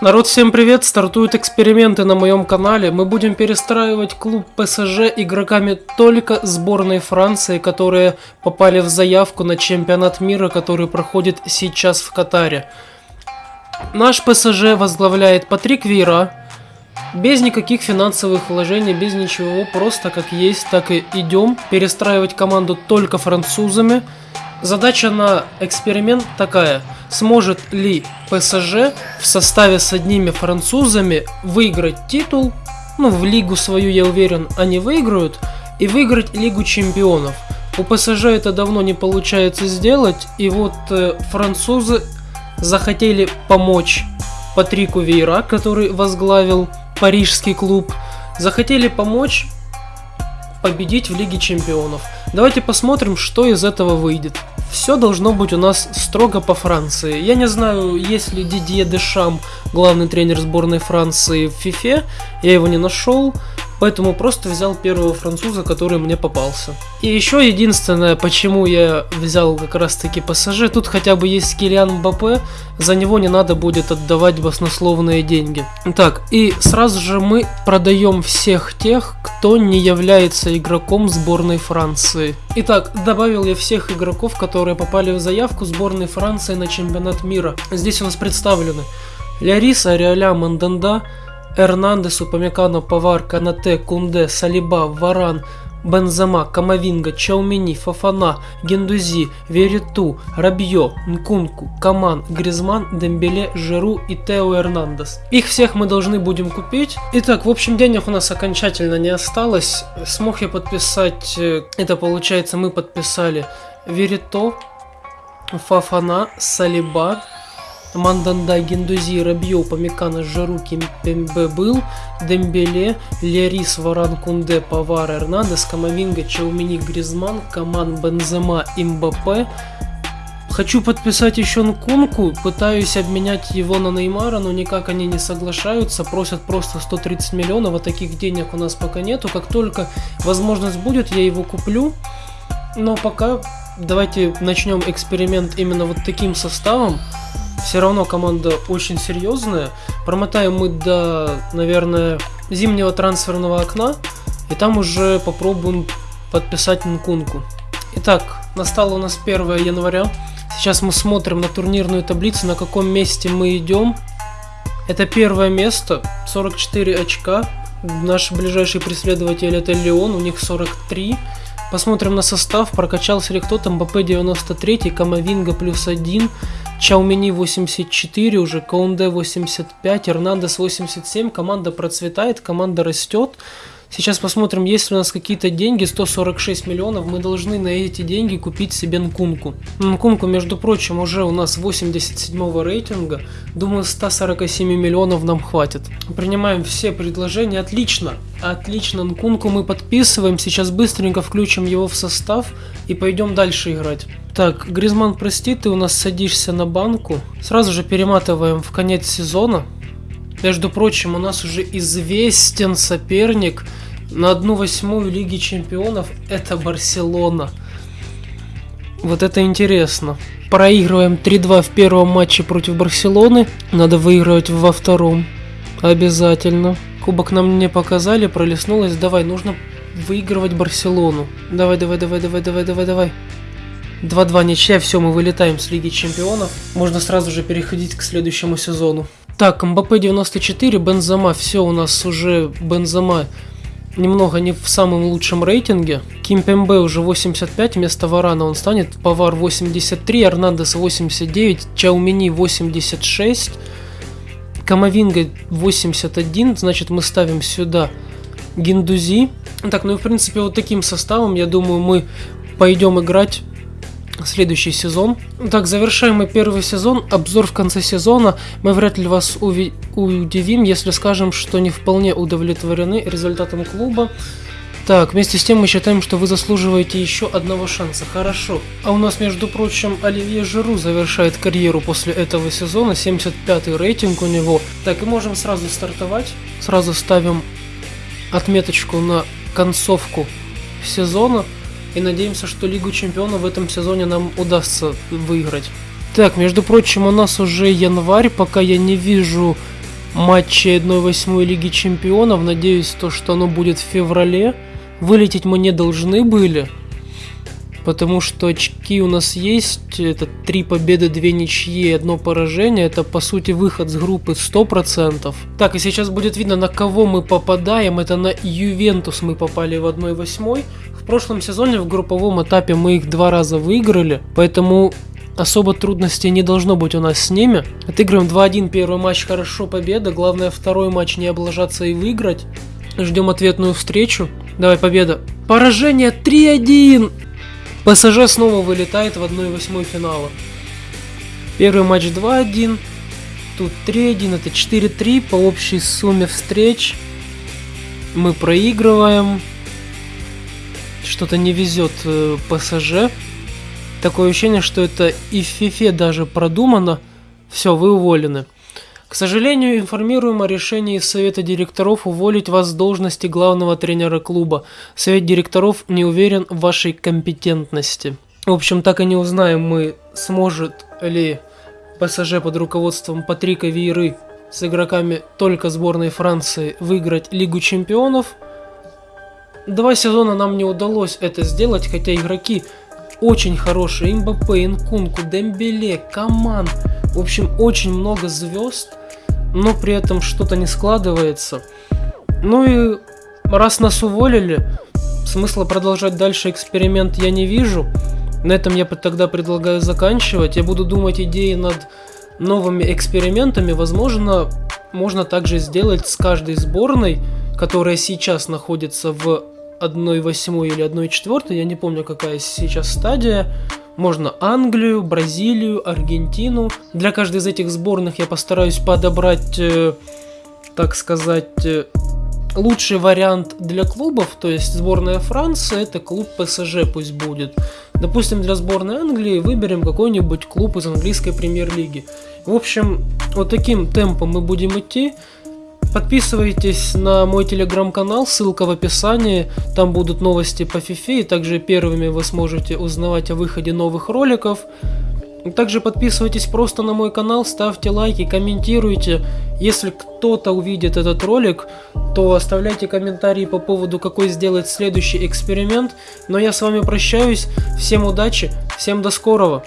Народ, всем привет! Стартуют эксперименты на моем канале. Мы будем перестраивать клуб ПСЖ игроками только сборной Франции, которые попали в заявку на чемпионат мира, который проходит сейчас в Катаре. Наш ПСЖ возглавляет Патрик Вейра. Без никаких финансовых вложений, без ничего, просто как есть, так и идем. Перестраивать команду только французами. Задача на эксперимент такая. Сможет ли ПСЖ в составе с одними французами выиграть титул? Ну, в лигу свою, я уверен, они выиграют. И выиграть Лигу Чемпионов. У ПСЖ это давно не получается сделать. И вот э, французы захотели помочь Патрику Вейра, который возглавил парижский клуб. Захотели помочь победить в Лиге Чемпионов. Давайте посмотрим, что из этого выйдет. Все должно быть у нас строго по Франции. Я не знаю, есть ли Дидье Дешам, главный тренер сборной Франции в ФИФЕ. Я его не нашел. Поэтому просто взял первого француза, который мне попался. И еще единственное, почему я взял как раз таки пассажир, тут хотя бы есть Килиан Мбаппе, за него не надо будет отдавать баснословные деньги. Так, и сразу же мы продаем всех тех, кто не является игроком сборной Франции. Итак, добавил я всех игроков, которые попали в заявку сборной Франции на чемпионат мира. Здесь у нас представлены Лярис, Ариаля, Манданда, Эрнандес, Упамекано, Павар, Канате, Кунде, Салиба, Варан, Бензема, Камавинга, Чаумини, Фафана, Гендузи, Вериту, Рабье, Нкунку, Каман, Гризман, Дембеле, Жиру и Тео Эрнандес. Их всех мы должны будем купить. Итак, в общем, денег у нас окончательно не осталось. Смог я подписать, э, это получается мы подписали Верито, Фафана, Салиба, Манданда, Гендузи, Рабьё, Памикана, Жаруки, Пембе был, Дембеле, Лерис, Варан, Кунде, Павар, Эрнандес, Камавинга, Чаумини, Гризман, Каман, Бензема, Имбапе. Хочу подписать еще Нкунку, пытаюсь обменять его на Неймара, но никак они не соглашаются, просят просто 130 миллионов, а таких денег у нас пока нету. Как только возможность будет, я его куплю. Но пока давайте начнем эксперимент именно вот таким составом. Все равно команда очень серьезная. Промотаем мы до, наверное, зимнего трансферного окна. И там уже попробуем подписать Нкунку. Итак, настало у нас 1 января. Сейчас мы смотрим на турнирную таблицу, на каком месте мы идем. Это первое место, 44 очка. Наши ближайшие преследователи это Леон, у них 43. Посмотрим на состав. Прокачался ли кто-то. МБП 93, Камовинга плюс 1, Чаумини 84 уже, Каунде 85, Эрнандес 87. Команда процветает, команда растет. Сейчас посмотрим, есть ли у нас какие-то деньги, 146 миллионов, мы должны на эти деньги купить себе Нкунку. Нкунку, между прочим, уже у нас 87 рейтинга, думаю 147 миллионов нам хватит. Принимаем все предложения, отлично, отлично, Нкунку мы подписываем, сейчас быстренько включим его в состав и пойдем дальше играть. Так, Гризман, прости, ты у нас садишься на банку, сразу же перематываем в конец сезона. Между прочим, у нас уже известен соперник на одну восьмую Лиги Чемпионов. Это Барселона. Вот это интересно. Проигрываем 3-2 в первом матче против Барселоны. Надо выигрывать во втором. Обязательно. Кубок нам не показали, пролеснулось. Давай, нужно выигрывать Барселону. Давай, давай, давай, давай, давай, давай, давай. 2-2 ничья, все, мы вылетаем с Лиги Чемпионов. Можно сразу же переходить к следующему сезону. Так, МБП 94, Бензема, все у нас уже Бензема немного не в самом лучшем рейтинге. Ким Пембе уже 85, вместо Варана он станет. Павар 83, Арнандес 89, Чаумини 86, Камовинга 81, значит мы ставим сюда Гиндузи. Так, ну и в принципе вот таким составом, я думаю, мы пойдем играть следующий сезон. Так, завершаем мы первый сезон. Обзор в конце сезона. Мы вряд ли вас уви- удивим, если скажем, что не вполне удовлетворены результатом клуба. Так, вместе с тем мы считаем, что вы заслуживаете еще одного шанса. Хорошо. А у нас, между прочим, Оливье Жиру завершает карьеру после этого сезона. 75 рейтинг у него. Так, и можем сразу стартовать. Сразу ставим отметочку на концовку сезона и надеемся, что Лигу Чемпионов в этом сезоне нам удастся выиграть. Так, между прочим, у нас уже январь, пока я не вижу матчей 1-8 Лиги Чемпионов. Надеюсь, то, что оно будет в феврале. Вылететь мы не должны были. Потому что очки у нас есть. Это три победы, две ничьи, одно поражение. Это по сути выход с группы 100%. Так, и сейчас будет видно, на кого мы попадаем. Это на Ювентус мы попали в 1-8. В прошлом сезоне в групповом этапе мы их два раза выиграли. Поэтому особо трудностей не должно быть у нас с ними. Отыгрываем 2-1 первый матч, хорошо, победа. Главное второй матч не облажаться и выиграть. Ждем ответную встречу. Давай, победа. Поражение 3-1. ПСЖ снова вылетает в 1-8 финала. Первый матч 2-1. Тут 3-1, это 4-3 по общей сумме встреч. Мы проигрываем. Что-то не везет э, ПСЖ. Такое ощущение, что это и в фифе даже продумано. Все, вы уволены. К сожалению, информируем о решении Совета директоров уволить вас с должности главного тренера клуба. Совет директоров не уверен в вашей компетентности. В общем, так и не узнаем мы, сможет ли ПСЖ под руководством Патрика Вейры с игроками только сборной Франции выиграть Лигу Чемпионов. Два сезона нам не удалось это сделать, хотя игроки очень хорошие. Мбаппе, Инкунку, Дембеле, Каман. В общем, очень много звезд, но при этом что-то не складывается. Ну и раз нас уволили, смысла продолжать дальше эксперимент я не вижу. На этом я тогда предлагаю заканчивать. Я буду думать идеи над новыми экспериментами. Возможно, можно также сделать с каждой сборной, которая сейчас находится в 1.8 или 1.4, я не помню какая сейчас стадия. Можно Англию, Бразилию, Аргентину. Для каждой из этих сборных я постараюсь подобрать, э, так сказать, э, лучший вариант для клубов, то есть сборная Франции, это клуб ПСЖ пусть будет. Допустим, для сборной Англии выберем какой-нибудь клуб из английской премьер-лиги. В общем, вот таким темпом мы будем идти. Подписывайтесь на мой телеграм-канал, ссылка в описании, там будут новости по FIFA, и также первыми вы сможете узнавать о выходе новых роликов. Также подписывайтесь просто на мой канал, ставьте лайки, комментируйте. Если кто-то увидит этот ролик, то оставляйте комментарии по поводу, какой сделать следующий эксперимент. Но я с вами прощаюсь, всем удачи, всем до скорого.